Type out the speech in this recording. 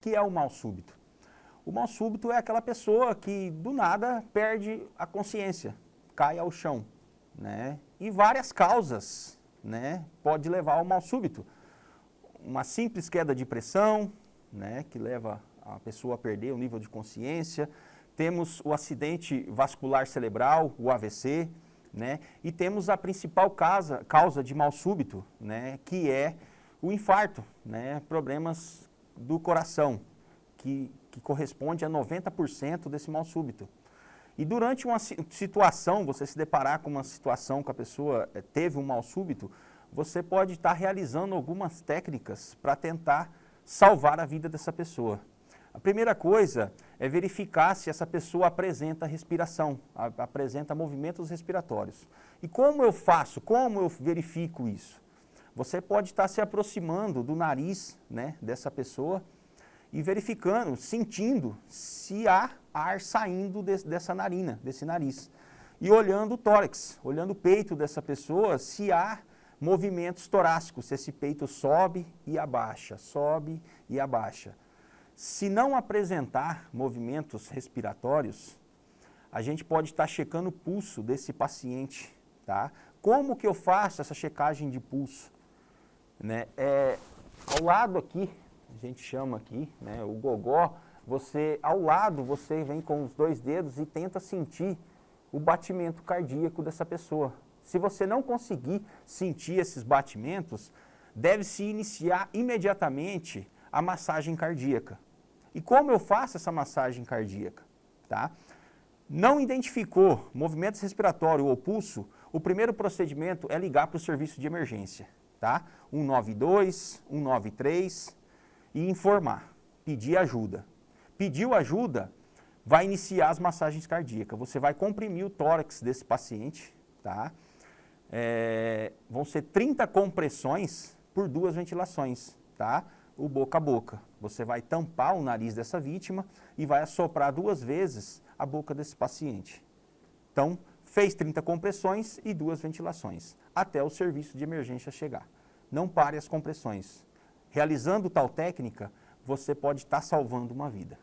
que é o mal súbito? O mal súbito é aquela pessoa que do nada perde a consciência, cai ao chão, né? E várias causas, né, pode levar ao mal súbito. Uma simples queda de pressão, né, que leva a pessoa a perder o nível de consciência. Temos o acidente vascular cerebral, o AVC, né? E temos a principal causa, causa de mal súbito, né, que é o infarto, né, problemas do coração, que, que corresponde a 90% desse mal súbito. E durante uma situação, você se deparar com uma situação que a pessoa eh, teve um mal súbito, você pode estar realizando algumas técnicas para tentar salvar a vida dessa pessoa. A primeira coisa é verificar se essa pessoa apresenta respiração, apresenta movimentos respiratórios. E como eu faço, como eu verifico isso? Você pode estar se aproximando do nariz né, dessa pessoa e verificando, sentindo se há ar saindo de, dessa narina, desse nariz. E olhando o tórax, olhando o peito dessa pessoa, se há movimentos torácicos, se esse peito sobe e abaixa, sobe e abaixa. Se não apresentar movimentos respiratórios, a gente pode estar checando o pulso desse paciente, tá? Como que eu faço essa checagem de pulso? Né? É, ao lado aqui, a gente chama aqui, né, o gogó, você, ao lado, você vem com os dois dedos e tenta sentir o batimento cardíaco dessa pessoa. Se você não conseguir sentir esses batimentos, deve-se iniciar imediatamente a massagem cardíaca. E como eu faço essa massagem cardíaca? Tá? Não identificou movimento respiratório ou pulso, o primeiro procedimento é ligar para o serviço de emergência tá? 192, 193 e informar, pedir ajuda. Pediu ajuda, vai iniciar as massagens cardíacas. Você vai comprimir o tórax desse paciente, tá? É, vão ser 30 compressões por duas ventilações, tá? O boca a boca. Você vai tampar o nariz dessa vítima e vai assoprar duas vezes a boca desse paciente. Então, fez 30 compressões e duas ventilações, até o serviço de emergência chegar. Não pare as compressões. Realizando tal técnica, você pode estar salvando uma vida.